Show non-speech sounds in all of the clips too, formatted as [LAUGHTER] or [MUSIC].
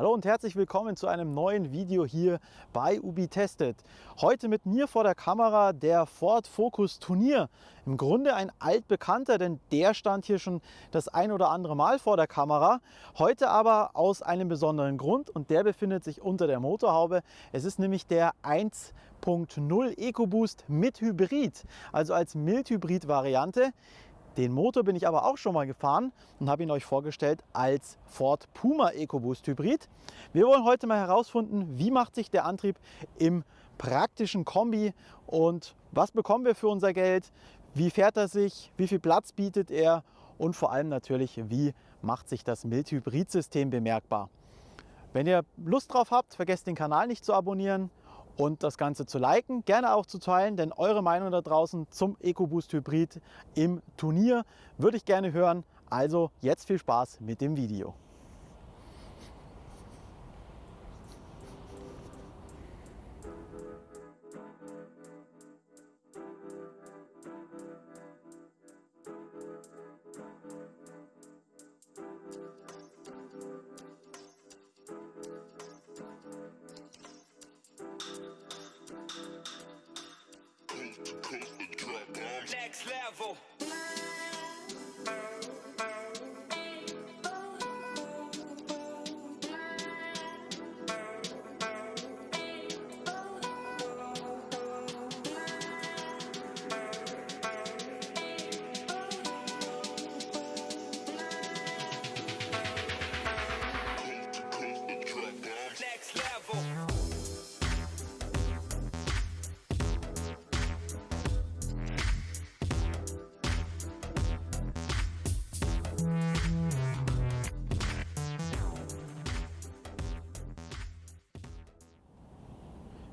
Hallo und herzlich willkommen zu einem neuen Video hier bei Ubi Tested. Heute mit mir vor der Kamera der Ford Focus Turnier. Im Grunde ein altbekannter, denn der stand hier schon das ein oder andere Mal vor der Kamera. Heute aber aus einem besonderen Grund und der befindet sich unter der Motorhaube. Es ist nämlich der 1.0 EcoBoost mit Hybrid, also als Mildhybrid-Variante. Den Motor bin ich aber auch schon mal gefahren und habe ihn euch vorgestellt als Ford Puma EcoBoost Hybrid. Wir wollen heute mal herausfinden, wie macht sich der Antrieb im praktischen Kombi und was bekommen wir für unser Geld, wie fährt er sich, wie viel Platz bietet er und vor allem natürlich, wie macht sich das Mild-Hybrid-System bemerkbar. Wenn ihr Lust drauf habt, vergesst den Kanal nicht zu abonnieren und das Ganze zu liken, gerne auch zu teilen, denn eure Meinung da draußen zum EcoBoost Hybrid im Turnier würde ich gerne hören. Also jetzt viel Spaß mit dem Video.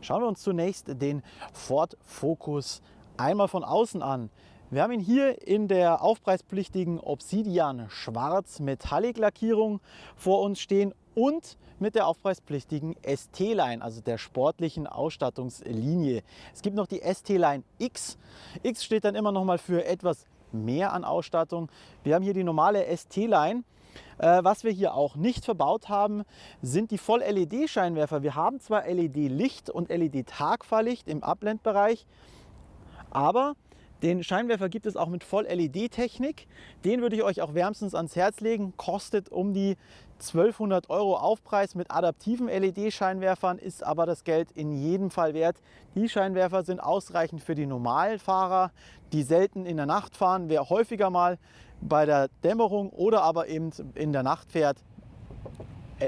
Schauen wir uns zunächst den Ford Focus einmal von außen an. Wir haben ihn hier in der aufpreispflichtigen Obsidian Schwarz Metallic Lackierung vor uns stehen und mit der aufpreispflichtigen ST-Line, also der sportlichen Ausstattungslinie. Es gibt noch die ST-Line X. X steht dann immer noch mal für etwas mehr an Ausstattung. Wir haben hier die normale ST-Line. Äh, was wir hier auch nicht verbaut haben, sind die Voll-LED-Scheinwerfer. Wir haben zwar LED-Licht und LED-Tagfahrlicht im Abblendbereich, aber den Scheinwerfer gibt es auch mit Voll-LED-Technik. Den würde ich euch auch wärmstens ans Herz legen. Kostet um die 1200 Euro Aufpreis mit adaptiven LED-Scheinwerfern, ist aber das Geld in jedem Fall wert. Die Scheinwerfer sind ausreichend für die Normalfahrer, die selten in der Nacht fahren. Wer häufiger mal bei der Dämmerung oder aber eben in der Nacht fährt, äh,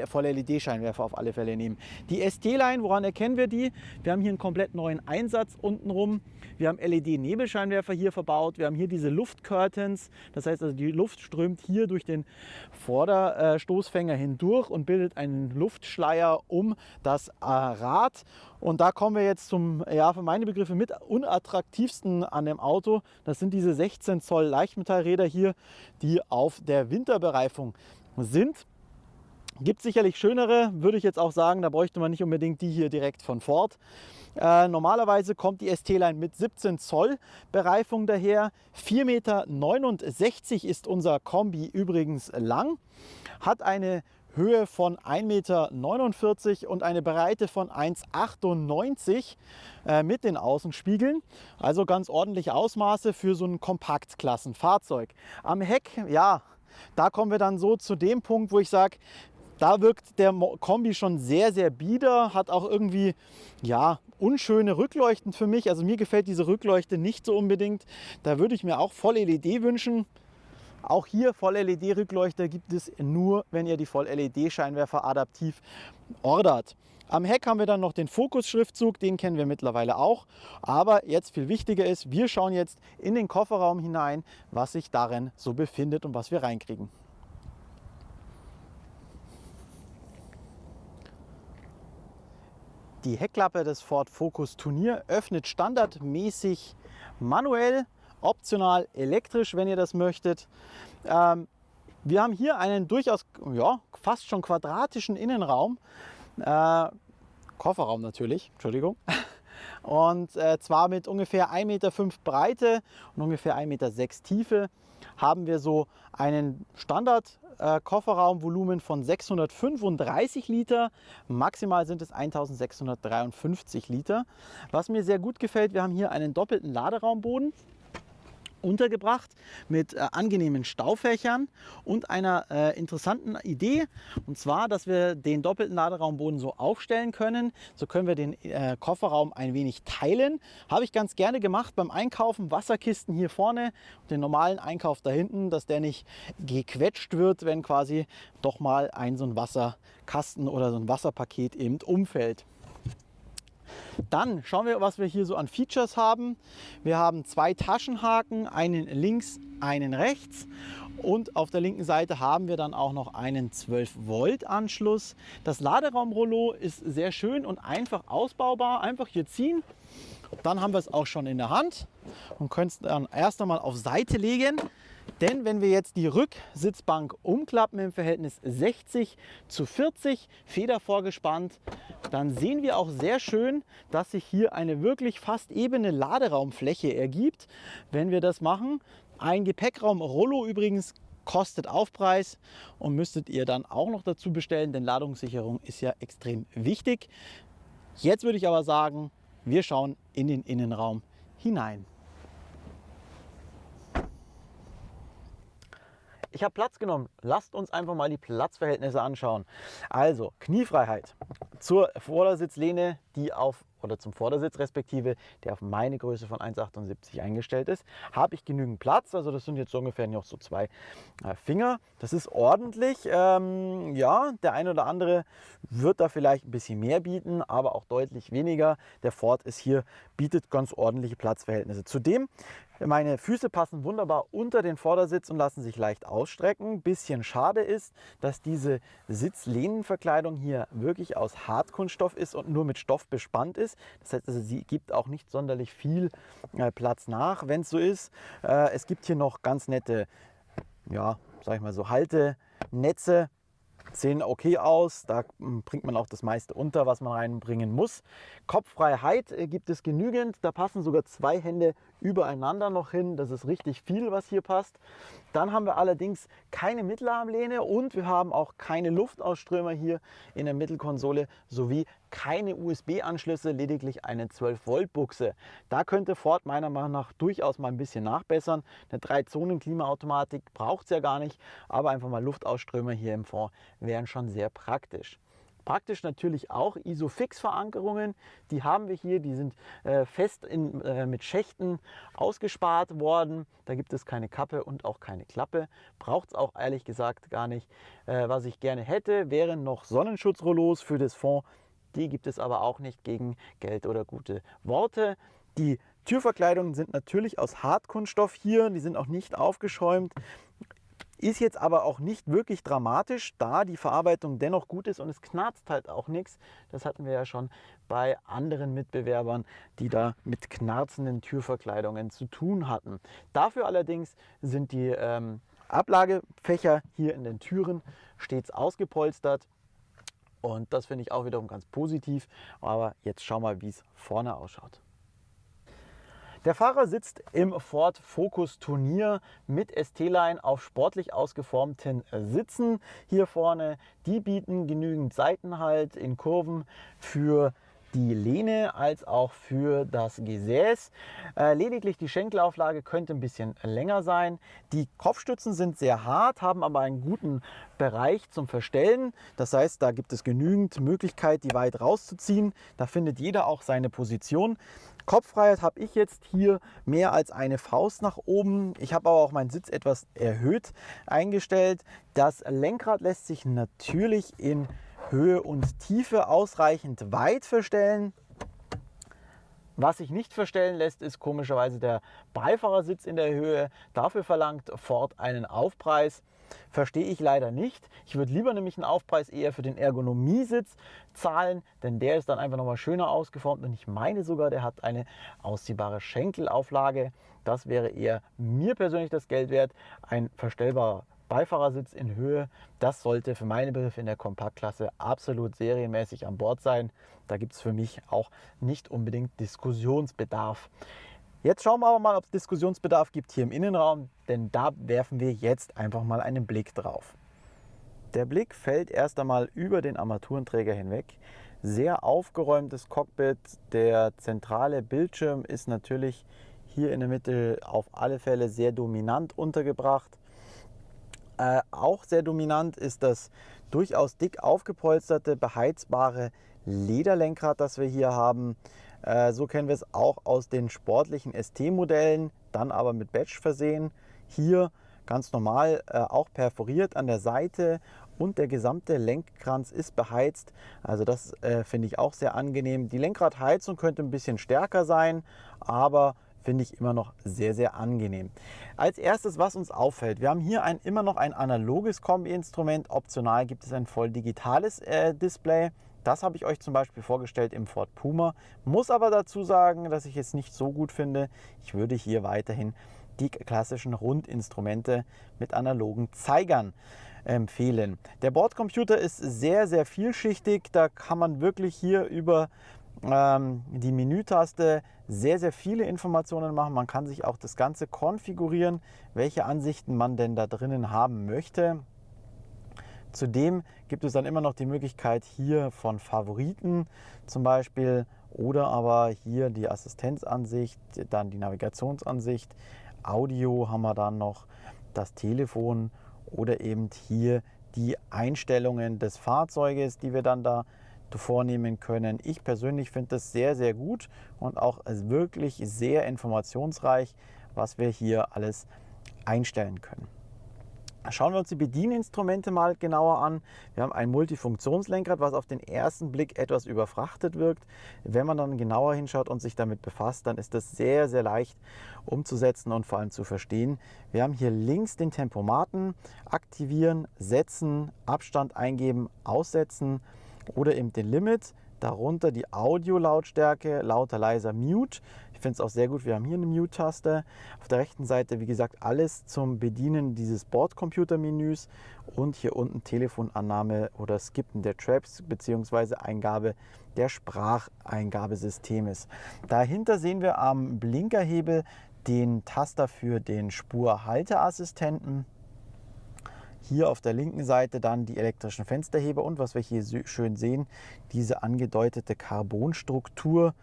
Voll-LED-Scheinwerfer auf alle Fälle nehmen. Die ST-Line, woran erkennen wir die? Wir haben hier einen komplett neuen Einsatz untenrum. Wir haben LED-Nebelscheinwerfer hier verbaut. Wir haben hier diese Luftcurtains. Das heißt also, die Luft strömt hier durch den Vorderstoßfänger hindurch und bildet einen Luftschleier um das äh, Rad. Und da kommen wir jetzt zum, ja, für meine Begriffe mit unattraktivsten an dem Auto. Das sind diese 16 Zoll Leichtmetallräder hier, die auf der Winterbereifung sind. Gibt sicherlich schönere, würde ich jetzt auch sagen, da bräuchte man nicht unbedingt die hier direkt von Ford. Äh, normalerweise kommt die ST-Line mit 17 Zoll Bereifung daher. 4,69 Meter ist unser Kombi übrigens lang, hat eine Höhe von 1,49 Meter und eine Breite von 1,98 äh, mit den Außenspiegeln. Also ganz ordentliche Ausmaße für so ein Kompaktklassenfahrzeug. Am Heck, ja, da kommen wir dann so zu dem Punkt, wo ich sage, da wirkt der Kombi schon sehr, sehr bieder, hat auch irgendwie, ja, unschöne Rückleuchten für mich. Also mir gefällt diese Rückleuchte nicht so unbedingt. Da würde ich mir auch Voll-LED wünschen. Auch hier Voll-LED-Rückleuchter gibt es nur, wenn ihr die Voll-LED-Scheinwerfer adaptiv ordert. Am Heck haben wir dann noch den Fokus-Schriftzug, den kennen wir mittlerweile auch. Aber jetzt viel wichtiger ist, wir schauen jetzt in den Kofferraum hinein, was sich darin so befindet und was wir reinkriegen. Die Heckklappe des Ford Focus Turnier öffnet standardmäßig manuell, optional elektrisch, wenn ihr das möchtet. Ähm, wir haben hier einen durchaus ja, fast schon quadratischen Innenraum, äh, Kofferraum natürlich, Entschuldigung. [LAUGHS] Und äh, zwar mit ungefähr 1,5 Meter Breite und ungefähr 1,6 Meter Tiefe. Haben wir so einen Standard Kofferraumvolumen von 635 Liter. Maximal sind es 1653 Liter. Was mir sehr gut gefällt, wir haben hier einen doppelten Laderaumboden untergebracht mit äh, angenehmen Staufächern und einer äh, interessanten Idee. Und zwar, dass wir den doppelten Laderaumboden so aufstellen können. So können wir den äh, Kofferraum ein wenig teilen. Habe ich ganz gerne gemacht beim Einkaufen. Wasserkisten hier vorne und den normalen Einkauf da hinten, dass der nicht gequetscht wird, wenn quasi doch mal ein so ein Wasserkasten oder so ein Wasserpaket eben umfällt. Dann schauen wir, was wir hier so an Features haben. Wir haben zwei Taschenhaken, einen links, einen rechts. Und auf der linken Seite haben wir dann auch noch einen 12 Volt Anschluss. Das Laderaumrollo ist sehr schön und einfach ausbaubar. Einfach hier ziehen. Dann haben wir es auch schon in der Hand und können es dann erst einmal auf Seite legen. Denn wenn wir jetzt die Rücksitzbank umklappen im Verhältnis 60 zu 40, Feder vorgespannt, dann sehen wir auch sehr schön, dass sich hier eine wirklich fast ebene Laderaumfläche ergibt, wenn wir das machen. Ein Gepäckraum Rollo übrigens kostet Aufpreis und müsstet ihr dann auch noch dazu bestellen, denn Ladungssicherung ist ja extrem wichtig. Jetzt würde ich aber sagen, wir schauen in den Innenraum hinein. Ich habe Platz genommen. Lasst uns einfach mal die Platzverhältnisse anschauen. Also Kniefreiheit zur Vordersitzlehne, die auf oder zum Vordersitz respektive, der auf meine Größe von 1,78 eingestellt ist, habe ich genügend Platz. Also das sind jetzt so ungefähr noch so zwei äh, Finger. Das ist ordentlich. Ähm, ja, der eine oder andere wird da vielleicht ein bisschen mehr bieten, aber auch deutlich weniger. Der Ford ist hier, bietet ganz ordentliche Platzverhältnisse. Zudem meine Füße passen wunderbar unter den Vordersitz und lassen sich leicht ausstrecken. Bisschen schade ist, dass diese Sitzlehnenverkleidung hier wirklich aus Hartkunststoff ist und nur mit Stoff bespannt ist. Das heißt, also, sie gibt auch nicht sonderlich viel äh, Platz nach, wenn es so ist. Äh, es gibt hier noch ganz nette, ja, sag ich mal so, Haltenetze sehen okay aus. Da hm, bringt man auch das meiste unter, was man reinbringen muss. Kopffreiheit äh, gibt es genügend. Da passen sogar zwei Hände übereinander noch hin. Das ist richtig viel, was hier passt. Dann haben wir allerdings keine Mittelarmlehne und wir haben auch keine Luftausströmer hier in der Mittelkonsole sowie keine USB-Anschlüsse, lediglich eine 12 Volt Buchse. Da könnte Ford meiner Meinung nach durchaus mal ein bisschen nachbessern. Eine 3-Zonen-Klimaautomatik braucht es ja gar nicht, aber einfach mal Luftausströmer hier im Fond wären schon sehr praktisch. Praktisch natürlich auch Isofix-Verankerungen. Die haben wir hier, die sind äh, fest in, äh, mit Schächten ausgespart worden. Da gibt es keine Kappe und auch keine Klappe. Braucht es auch ehrlich gesagt gar nicht. Äh, was ich gerne hätte, wären noch Sonnenschutzrollos für das Fond. Die gibt es aber auch nicht gegen Geld oder gute Worte. Die Türverkleidungen sind natürlich aus Hartkunststoff hier, die sind auch nicht aufgeschäumt. Ist jetzt aber auch nicht wirklich dramatisch, da die Verarbeitung dennoch gut ist und es knarzt halt auch nichts. Das hatten wir ja schon bei anderen Mitbewerbern, die da mit knarzenden Türverkleidungen zu tun hatten. Dafür allerdings sind die ähm, Ablagefächer hier in den Türen stets ausgepolstert. Und das finde ich auch wiederum ganz positiv. Aber jetzt schau mal, wie es vorne ausschaut. Der Fahrer sitzt im Ford Focus Turnier mit ST-Line auf sportlich ausgeformten Sitzen hier vorne. Die bieten genügend Seitenhalt in Kurven für die Lehne als auch für das Gesäß. Äh, lediglich die Schenkelauflage könnte ein bisschen länger sein. Die Kopfstützen sind sehr hart, haben aber einen guten Bereich zum Verstellen. Das heißt, da gibt es genügend Möglichkeit, die weit rauszuziehen. Da findet jeder auch seine Position. Kopffreiheit habe ich jetzt hier mehr als eine Faust nach oben. Ich habe aber auch meinen Sitz etwas erhöht eingestellt. Das Lenkrad lässt sich natürlich in Höhe und Tiefe ausreichend weit verstellen. Was sich nicht verstellen lässt, ist komischerweise der Beifahrersitz in der Höhe. Dafür verlangt Ford einen Aufpreis. Verstehe ich leider nicht. Ich würde lieber nämlich einen Aufpreis eher für den Ergonomiesitz zahlen, denn der ist dann einfach nochmal schöner ausgeformt und ich meine sogar, der hat eine ausziehbare Schenkelauflage. Das wäre eher mir persönlich das Geld wert. Ein verstellbarer Beifahrersitz in Höhe, das sollte für meine Begriffe in der Kompaktklasse absolut serienmäßig an Bord sein. Da gibt es für mich auch nicht unbedingt Diskussionsbedarf. Jetzt schauen wir aber mal, ob es Diskussionsbedarf gibt hier im Innenraum, denn da werfen wir jetzt einfach mal einen Blick drauf. Der Blick fällt erst einmal über den Armaturenträger hinweg. Sehr aufgeräumtes Cockpit. Der zentrale Bildschirm ist natürlich hier in der Mitte auf alle Fälle sehr dominant untergebracht. Äh, auch sehr dominant ist das durchaus dick aufgepolsterte, beheizbare Lederlenkrad, das wir hier haben. Äh, so kennen wir es auch aus den sportlichen ST-Modellen, dann aber mit Badge versehen. Hier ganz normal, äh, auch perforiert an der Seite und der gesamte Lenkkranz ist beheizt. Also das äh, finde ich auch sehr angenehm. Die Lenkradheizung könnte ein bisschen stärker sein, aber finde ich immer noch sehr, sehr angenehm. Als erstes, was uns auffällt, wir haben hier ein, immer noch ein analoges Kombi-Instrument. Optional gibt es ein voll digitales äh, Display. Das habe ich euch zum Beispiel vorgestellt im Ford Puma. Muss aber dazu sagen, dass ich es nicht so gut finde. Ich würde hier weiterhin die klassischen Rundinstrumente mit analogen Zeigern empfehlen. Der Bordcomputer ist sehr, sehr vielschichtig. Da kann man wirklich hier über ähm, die Menütaste sehr, sehr viele Informationen machen. Man kann sich auch das Ganze konfigurieren, welche Ansichten man denn da drinnen haben möchte. Zudem gibt es dann immer noch die Möglichkeit hier von Favoriten zum Beispiel oder aber hier die Assistenzansicht, dann die Navigationsansicht, Audio haben wir dann noch, das Telefon oder eben hier die Einstellungen des Fahrzeuges, die wir dann da vornehmen können. Ich persönlich finde das sehr, sehr gut und auch wirklich sehr informationsreich, was wir hier alles einstellen können. Schauen wir uns die Bedieninstrumente mal genauer an. Wir haben ein Multifunktionslenkrad, was auf den ersten Blick etwas überfrachtet wirkt. Wenn man dann genauer hinschaut und sich damit befasst, dann ist das sehr, sehr leicht umzusetzen und vor allem zu verstehen. Wir haben hier links den Tempomaten, aktivieren, setzen, Abstand eingeben, aussetzen oder eben den Limit. Darunter die Audio-Lautstärke, lauter, leiser, Mute. Ich finde es auch sehr gut, wir haben hier eine Mute-Taste. Auf der rechten Seite, wie gesagt, alles zum Bedienen dieses Bordcomputer-Menüs und hier unten Telefonannahme oder Skippen der Traps bzw. Eingabe der Spracheingabesystems. Dahinter sehen wir am Blinkerhebel den Taster für den Spurhalteassistenten. Hier auf der linken Seite dann die elektrischen Fensterheber und was wir hier schön sehen, diese angedeutete Carbonstruktur,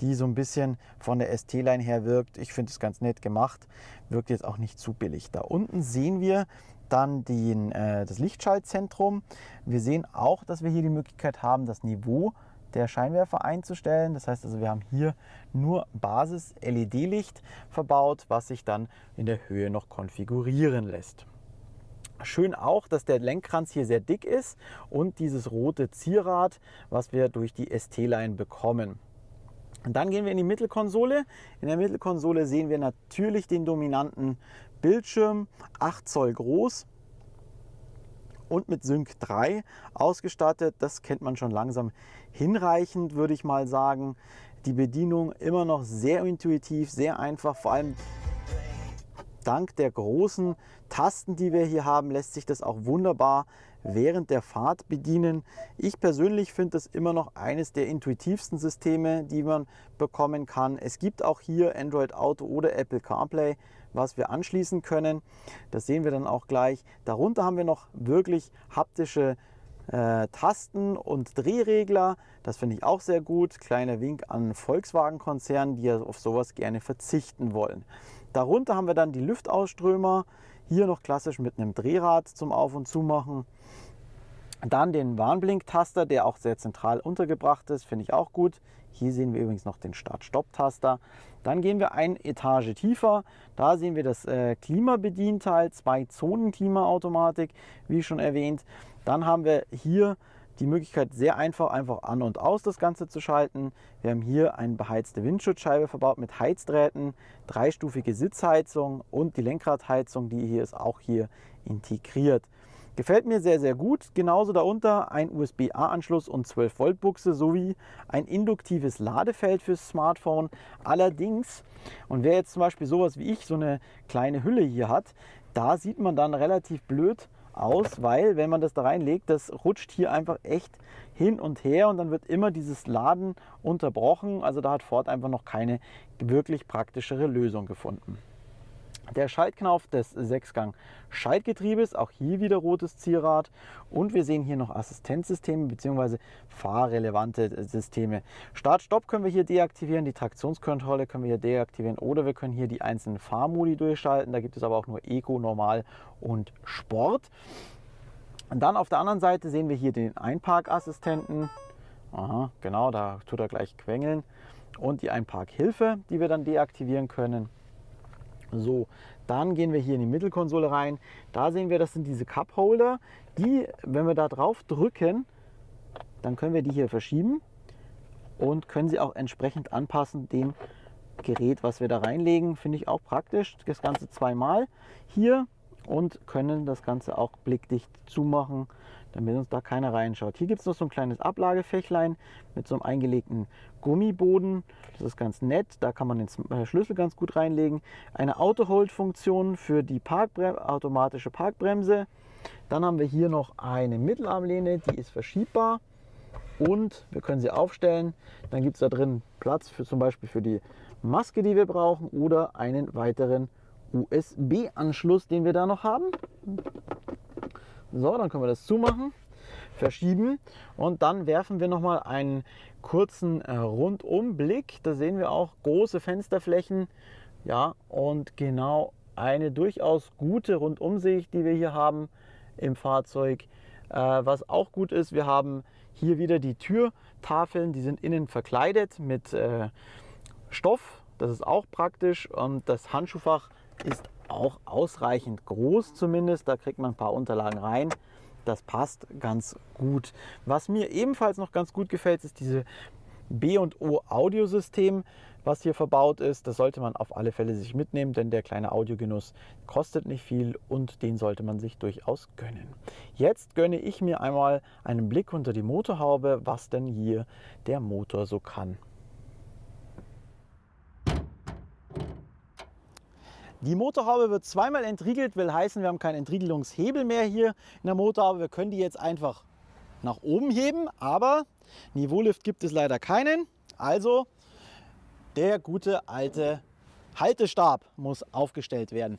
die so ein bisschen von der ST-Line her wirkt. Ich finde es ganz nett gemacht, wirkt jetzt auch nicht zu billig. Da unten sehen wir dann den, äh, das Lichtschaltzentrum. Wir sehen auch, dass wir hier die Möglichkeit haben, das Niveau der Scheinwerfer einzustellen. Das heißt also, wir haben hier nur Basis-LED-Licht verbaut, was sich dann in der Höhe noch konfigurieren lässt. Schön auch, dass der Lenkkranz hier sehr dick ist und dieses rote Zierrad, was wir durch die ST-Line bekommen. Und dann gehen wir in die Mittelkonsole. In der Mittelkonsole sehen wir natürlich den dominanten Bildschirm, 8 Zoll groß und mit Sync 3 ausgestattet. Das kennt man schon langsam hinreichend, würde ich mal sagen. Die Bedienung immer noch sehr intuitiv, sehr einfach, vor allem dank der großen Tasten, die wir hier haben, lässt sich das auch wunderbar während der Fahrt bedienen. Ich persönlich finde das immer noch eines der intuitivsten Systeme, die man bekommen kann. Es gibt auch hier Android Auto oder Apple CarPlay, was wir anschließen können. Das sehen wir dann auch gleich. Darunter haben wir noch wirklich haptische äh, Tasten und Drehregler. Das finde ich auch sehr gut. Kleiner Wink an Volkswagen-Konzernen, die auf sowas gerne verzichten wollen. Darunter haben wir dann die Lüftausströmer. Hier noch klassisch mit einem Drehrad zum Auf- und Zumachen. Dann den Warnblinktaster, der auch sehr zentral untergebracht ist, finde ich auch gut. Hier sehen wir übrigens noch den Start-Stopp-Taster. Dann gehen wir eine Etage tiefer. Da sehen wir das äh, Klimabedienteil, zwei Zonen Klimaautomatik, wie schon erwähnt. Dann haben wir hier die Möglichkeit, sehr einfach, einfach an und aus das Ganze zu schalten. Wir haben hier eine beheizte Windschutzscheibe verbaut mit Heizdrähten, dreistufige Sitzheizung und die Lenkradheizung, die hier ist auch hier integriert. Gefällt mir sehr, sehr gut. Genauso darunter ein USB-A-Anschluss und 12 Volt Buchse sowie ein induktives Ladefeld fürs Smartphone. Allerdings, und wer jetzt zum Beispiel sowas wie ich, so eine kleine Hülle hier hat, da sieht man dann relativ blöd aus, weil wenn man das da reinlegt, das rutscht hier einfach echt hin und her und dann wird immer dieses Laden unterbrochen. Also da hat Ford einfach noch keine wirklich praktischere Lösung gefunden. Der Schaltknauf des Sechsgang-Schaltgetriebes, auch hier wieder rotes Zierrad. Und wir sehen hier noch Assistenzsysteme bzw. fahrrelevante Systeme. Start-Stopp können wir hier deaktivieren, die Traktionskontrolle können wir hier deaktivieren oder wir können hier die einzelnen Fahrmodi durchschalten. Da gibt es aber auch nur Eco, Normal und Sport. Und dann auf der anderen Seite sehen wir hier den Einparkassistenten. Aha, genau, da tut er gleich quengeln. Und die Einparkhilfe, die wir dann deaktivieren können. So, dann gehen wir hier in die Mittelkonsole rein. Da sehen wir, das sind diese Cup Holder. Die, wenn wir da drauf drücken, dann können wir die hier verschieben und können sie auch entsprechend anpassen dem Gerät, was wir da reinlegen. Finde ich auch praktisch. Das Ganze zweimal hier und können das Ganze auch blickdicht zumachen, damit uns da keiner reinschaut. Hier gibt es noch so ein kleines Ablagefächlein mit so einem eingelegten Gummiboden. Das ist ganz nett, da kann man den äh, Schlüssel ganz gut reinlegen. Eine Auto-Hold-Funktion für die Parkbre automatische Parkbremse. Dann haben wir hier noch eine Mittelarmlehne, die ist verschiebbar und wir können sie aufstellen. Dann gibt es da drin Platz für zum Beispiel für die Maske, die wir brauchen oder einen weiteren USB-Anschluss, den wir da noch haben. So, dann können wir das zumachen, verschieben und dann werfen wir noch mal einen kurzen äh, Rundumblick. Da sehen wir auch große Fensterflächen, ja und genau eine durchaus gute Rundumsicht, die wir hier haben im Fahrzeug. Äh, was auch gut ist, wir haben hier wieder die Türtafeln, die sind innen verkleidet mit äh, Stoff. Das ist auch praktisch und das Handschuhfach ist auch ausreichend groß zumindest. Da kriegt man ein paar Unterlagen rein. Das passt ganz gut. Was mir ebenfalls noch ganz gut gefällt, ist diese B&O Audiosystem, was hier verbaut ist. Das sollte man auf alle Fälle sich mitnehmen, denn der kleine Audiogenuss kostet nicht viel und den sollte man sich durchaus gönnen. Jetzt gönne ich mir einmal einen Blick unter die Motorhaube, was denn hier der Motor so kann. Die Motorhaube wird zweimal entriegelt, will heißen, wir haben keinen Entriegelungshebel mehr hier in der Motorhaube. Wir können die jetzt einfach nach oben heben, aber Niveaulift gibt es leider keinen. Also der gute alte Haltestab muss aufgestellt werden.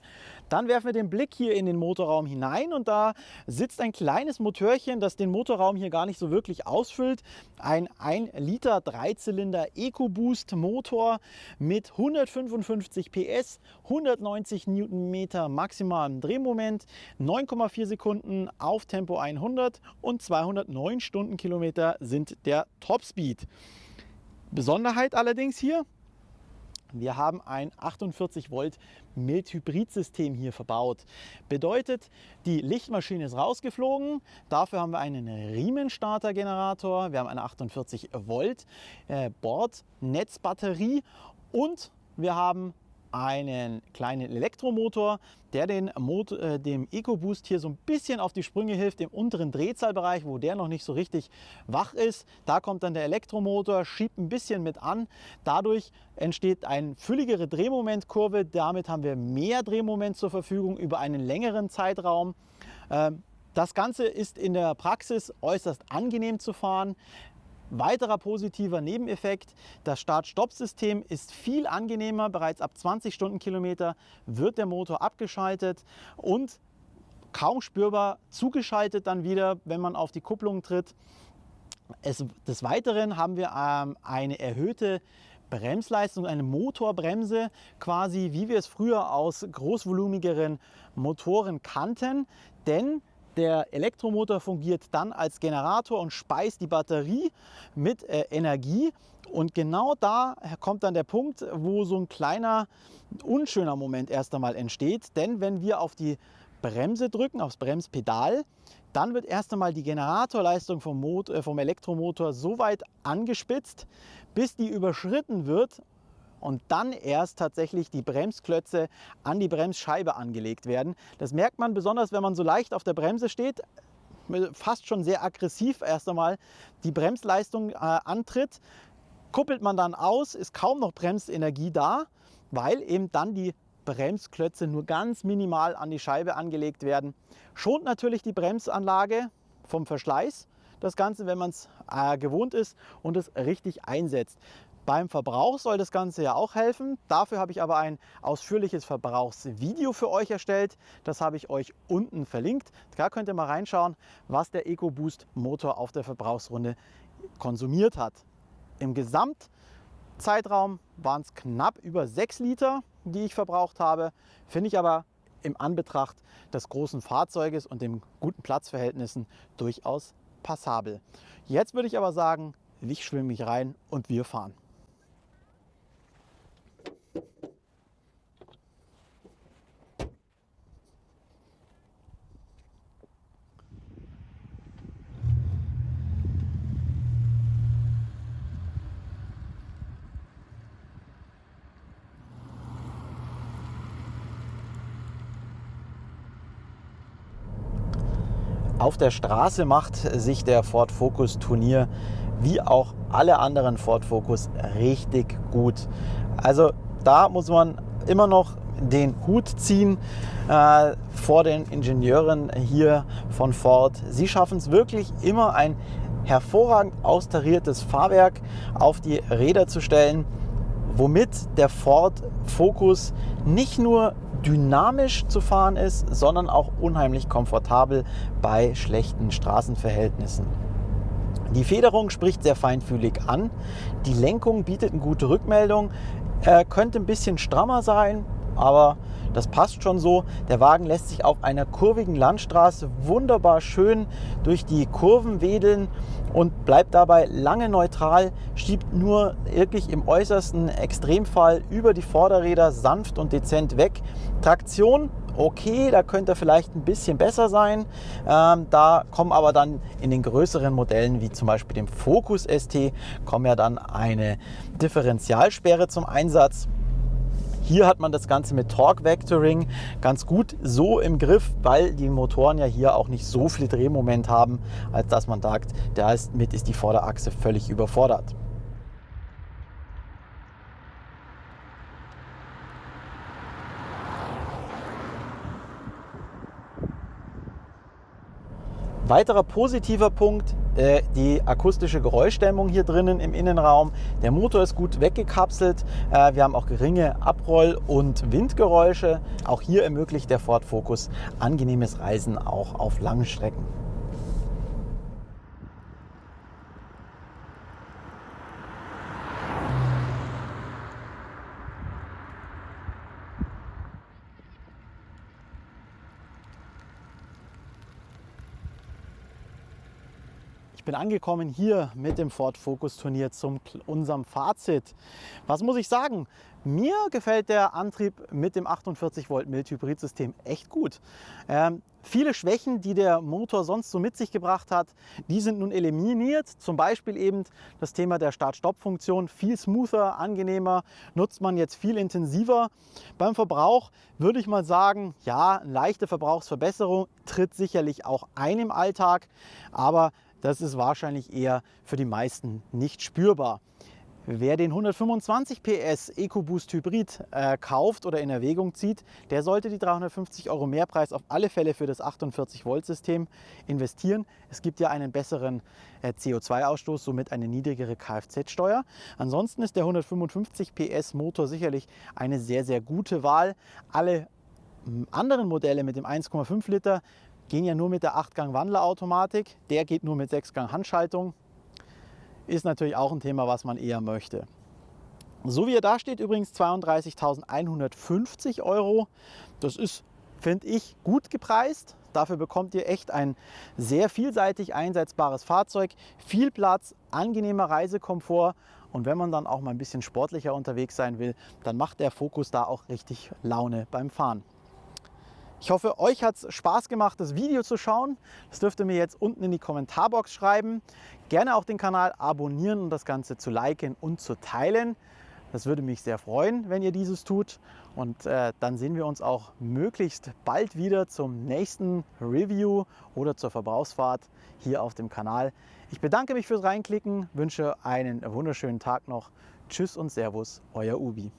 Dann werfen wir den Blick hier in den Motorraum hinein und da sitzt ein kleines Motörchen, das den Motorraum hier gar nicht so wirklich ausfüllt. Ein 1 Liter Dreizylinder EcoBoost Motor mit 155 PS, 190 Newtonmeter maximalem Drehmoment, 9,4 Sekunden auf Tempo 100 und 209 Stundenkilometer sind der Topspeed. Besonderheit allerdings hier, wir haben ein 48 Volt Mild-Hybrid-System hier verbaut. Bedeutet, die Lichtmaschine ist rausgeflogen. Dafür haben wir einen Riemenstarter-Generator. Wir haben eine 48 Volt äh, Bordnetzbatterie und wir haben einen kleinen Elektromotor, der den Motor, äh, dem EcoBoost hier so ein bisschen auf die Sprünge hilft im unteren Drehzahlbereich, wo der noch nicht so richtig wach ist. Da kommt dann der Elektromotor, schiebt ein bisschen mit an. Dadurch entsteht eine fülligere Drehmomentkurve. Damit haben wir mehr Drehmoment zur Verfügung über einen längeren Zeitraum. Ähm, das Ganze ist in der Praxis äußerst angenehm zu fahren. Weiterer positiver Nebeneffekt, das Start-Stopp-System ist viel angenehmer. Bereits ab 20 Stundenkilometer wird der Motor abgeschaltet und kaum spürbar zugeschaltet dann wieder, wenn man auf die Kupplung tritt. Es, des Weiteren haben wir ähm, eine erhöhte Bremsleistung, eine Motorbremse, quasi wie wir es früher aus großvolumigeren Motoren kannten. Denn der Elektromotor fungiert dann als Generator und speist die Batterie mit äh, Energie. Und genau da kommt dann der Punkt, wo so ein kleiner unschöner Moment erst einmal entsteht. Denn wenn wir auf die Bremse drücken, aufs Bremspedal, dann wird erst einmal die Generatorleistung vom, Motor, äh, vom Elektromotor so weit angespitzt, bis die überschritten wird und dann erst tatsächlich die Bremsklötze an die Bremsscheibe angelegt werden. Das merkt man besonders, wenn man so leicht auf der Bremse steht, fast schon sehr aggressiv erst einmal die Bremsleistung äh, antritt. Kuppelt man dann aus, ist kaum noch Bremsenergie da, weil eben dann die Bremsklötze nur ganz minimal an die Scheibe angelegt werden. Schont natürlich die Bremsanlage vom Verschleiß. Das Ganze, wenn man es äh, gewohnt ist und es richtig einsetzt. Beim Verbrauch soll das Ganze ja auch helfen. Dafür habe ich aber ein ausführliches Verbrauchsvideo für euch erstellt. Das habe ich euch unten verlinkt. Da könnt ihr mal reinschauen, was der EcoBoost Motor auf der Verbrauchsrunde konsumiert hat. Im Gesamtzeitraum waren es knapp über 6 Liter, die ich verbraucht habe. Finde ich aber im Anbetracht des großen Fahrzeuges und den guten Platzverhältnissen durchaus passabel. Jetzt würde ich aber sagen, ich schwimme mich rein und wir fahren. Auf der Straße macht sich der Ford Focus Turnier wie auch alle anderen Ford Focus richtig gut. Also da muss man immer noch den Hut ziehen äh, vor den Ingenieuren hier von Ford. Sie schaffen es wirklich immer ein hervorragend austariertes Fahrwerk auf die Räder zu stellen, womit der Ford Focus nicht nur dynamisch zu fahren ist, sondern auch unheimlich komfortabel bei schlechten Straßenverhältnissen. Die Federung spricht sehr feinfühlig an. Die Lenkung bietet eine gute Rückmeldung. Er könnte ein bisschen strammer sein, aber das passt schon so. Der Wagen lässt sich auf einer kurvigen Landstraße wunderbar schön durch die Kurven wedeln und bleibt dabei lange neutral, schiebt nur wirklich im äußersten Extremfall über die Vorderräder sanft und dezent weg. Traktion okay, da könnte er vielleicht ein bisschen besser sein. Ähm, da kommen aber dann in den größeren Modellen, wie zum Beispiel dem Focus ST, kommen ja dann eine Differentialsperre zum Einsatz. Hier hat man das Ganze mit Torque Vectoring ganz gut so im Griff, weil die Motoren ja hier auch nicht so viel Drehmoment haben, als dass man sagt, damit ist die Vorderachse völlig überfordert. Weiterer positiver Punkt, äh, die akustische Geräuschdämmung hier drinnen im Innenraum. Der Motor ist gut weggekapselt. Äh, wir haben auch geringe Abroll- und Windgeräusche. Auch hier ermöglicht der Ford Focus angenehmes Reisen auch auf langen Strecken. Bin angekommen hier mit dem Ford Focus Turnier zum unserem Fazit. Was muss ich sagen? Mir gefällt der Antrieb mit dem 48 Volt Mild Hybridsystem echt gut. Ähm, viele Schwächen, die der Motor sonst so mit sich gebracht hat, die sind nun eliminiert. Zum Beispiel eben das Thema der Start-Stopp-Funktion. Viel smoother, angenehmer, nutzt man jetzt viel intensiver. Beim Verbrauch würde ich mal sagen, ja, leichte Verbrauchsverbesserung tritt sicherlich auch ein im Alltag, aber das ist wahrscheinlich eher für die meisten nicht spürbar. Wer den 125 PS EcoBoost Hybrid äh, kauft oder in Erwägung zieht, der sollte die 350 Euro Mehrpreis auf alle Fälle für das 48 Volt System investieren. Es gibt ja einen besseren äh, CO2-Ausstoß, somit eine niedrigere Kfz-Steuer. Ansonsten ist der 155 PS Motor sicherlich eine sehr, sehr gute Wahl. Alle anderen Modelle mit dem 1,5 Liter gehen ja nur mit der 8-Gang-Wandlerautomatik. Der geht nur mit 6-Gang-Handschaltung. Ist natürlich auch ein Thema, was man eher möchte. So wie er da steht, übrigens 32.150 Euro. Das ist, finde ich, gut gepreist. Dafür bekommt ihr echt ein sehr vielseitig einsetzbares Fahrzeug, viel Platz, angenehmer Reisekomfort und wenn man dann auch mal ein bisschen sportlicher unterwegs sein will, dann macht der Fokus da auch richtig Laune beim Fahren. Ich hoffe, euch hat es Spaß gemacht, das Video zu schauen. Das dürft ihr mir jetzt unten in die Kommentarbox schreiben. Gerne auch den Kanal abonnieren und das Ganze zu liken und zu teilen. Das würde mich sehr freuen, wenn ihr dieses tut. Und äh, dann sehen wir uns auch möglichst bald wieder zum nächsten Review oder zur Verbrauchsfahrt hier auf dem Kanal. Ich bedanke mich fürs Reinklicken, wünsche einen wunderschönen Tag noch. Tschüss und Servus, euer Ubi.